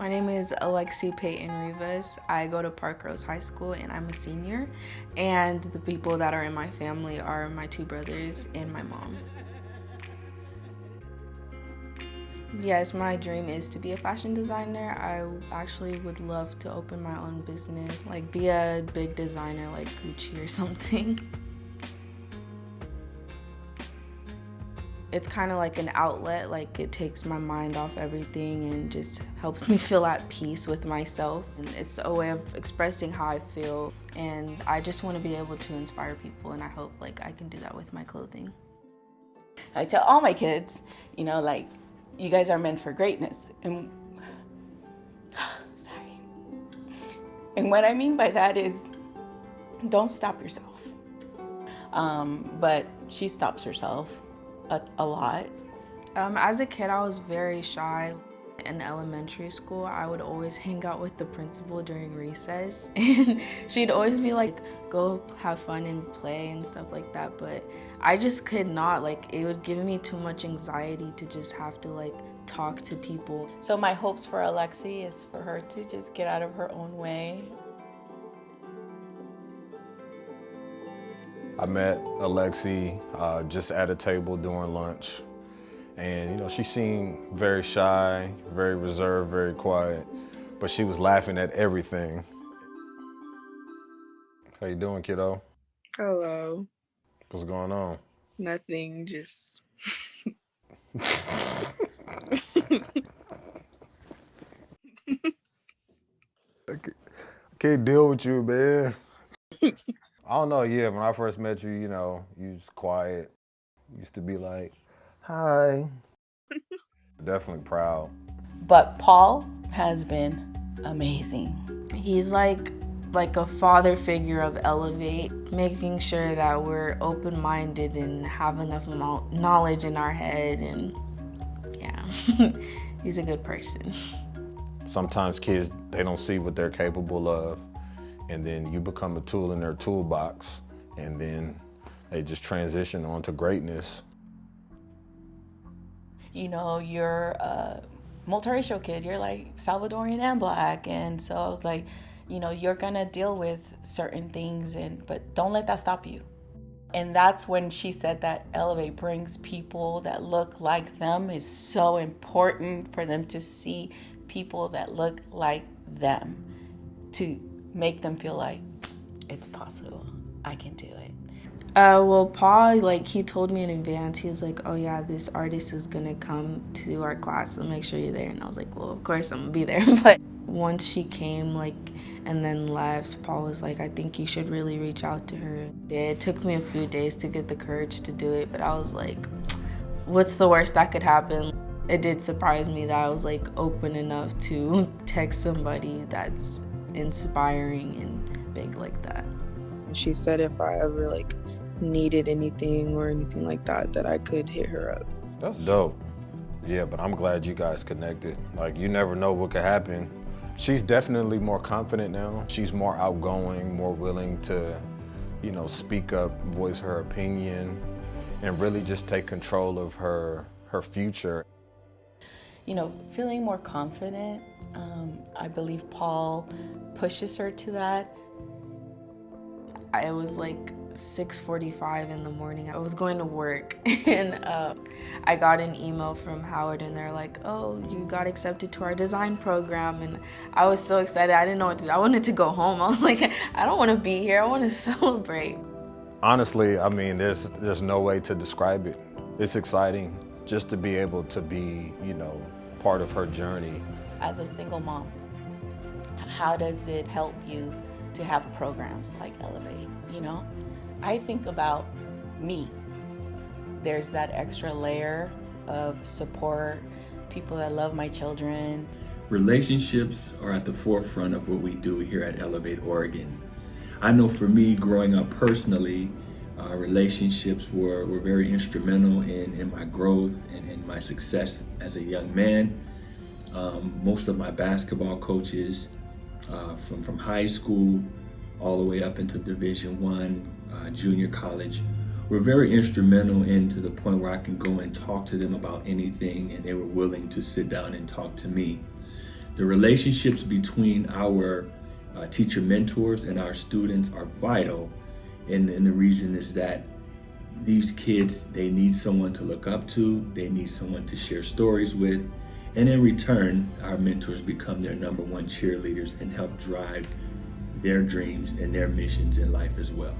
My name is Alexi Peyton Rivas. I go to Parkrose High School and I'm a senior. And the people that are in my family are my two brothers and my mom. Yes, my dream is to be a fashion designer. I actually would love to open my own business, like be a big designer like Gucci or something. It's kind of like an outlet, like it takes my mind off everything and just helps me feel at peace with myself. And it's a way of expressing how I feel and I just want to be able to inspire people and I hope like I can do that with my clothing. I tell all my kids, you know, like you guys are meant for greatness. And sorry. And what I mean by that is don't stop yourself. Um, but she stops herself a, a lot. Um, as a kid, I was very shy. In elementary school, I would always hang out with the principal during recess and she'd always be like, go have fun and play and stuff like that. But I just could not, like, it would give me too much anxiety to just have to like talk to people. So my hopes for Alexi is for her to just get out of her own way. I met Alexi uh, just at a table during lunch. And, you know, she seemed very shy, very reserved, very quiet, but she was laughing at everything. How you doing, kiddo? Hello. What's going on? Nothing, just... I can't deal with you, man. I don't know, yeah, when I first met you, you know, you was quiet. used to be like, hi. Definitely proud. But Paul has been amazing. He's like like a father figure of Elevate, making sure that we're open-minded and have enough knowledge in our head and yeah, he's a good person. Sometimes kids, they don't see what they're capable of and then you become a tool in their toolbox and then they just transition onto greatness. You know, you're a multiracial kid, you're like Salvadorian and black. And so I was like, you know, you're gonna deal with certain things and but don't let that stop you. And that's when she said that Elevate brings people that look like them is so important for them to see people that look like them to make them feel like it's possible. I can do it. Uh, well, Paul, like, he told me in advance, he was like, oh, yeah, this artist is going to come to our class, so make sure you're there. And I was like, well, of course I'm going to be there. but once she came, like, and then left, Paul was like, I think you should really reach out to her. It took me a few days to get the courage to do it, but I was like, what's the worst that could happen? It did surprise me that I was, like, open enough to text somebody that's inspiring and big like that. And she said if I ever like needed anything or anything like that, that I could hit her up. That's dope. Yeah, but I'm glad you guys connected. Like you never know what could happen. She's definitely more confident now. She's more outgoing, more willing to, you know, speak up, voice her opinion, and really just take control of her her future. You know, feeling more confident. Um, I believe Paul pushes her to that. It was like 6.45 in the morning. I was going to work and uh, I got an email from Howard and they're like, oh, you got accepted to our design program. And I was so excited. I didn't know what to do. I wanted to go home. I was like, I don't want to be here. I want to celebrate. Honestly, I mean, there's, there's no way to describe it. It's exciting just to be able to be, you know, part of her journey. As a single mom, how does it help you to have programs like Elevate, you know? I think about me. There's that extra layer of support, people that love my children. Relationships are at the forefront of what we do here at Elevate Oregon. I know for me, growing up personally, uh, relationships were, were very instrumental in, in my growth and in my success as a young man. Um, most of my basketball coaches uh, from, from high school all the way up into Division One, uh, junior college, were very instrumental in to the point where I can go and talk to them about anything and they were willing to sit down and talk to me. The relationships between our uh, teacher mentors and our students are vital. And, and the reason is that these kids, they need someone to look up to, they need someone to share stories with, and in return, our mentors become their number one cheerleaders and help drive their dreams and their missions in life as well.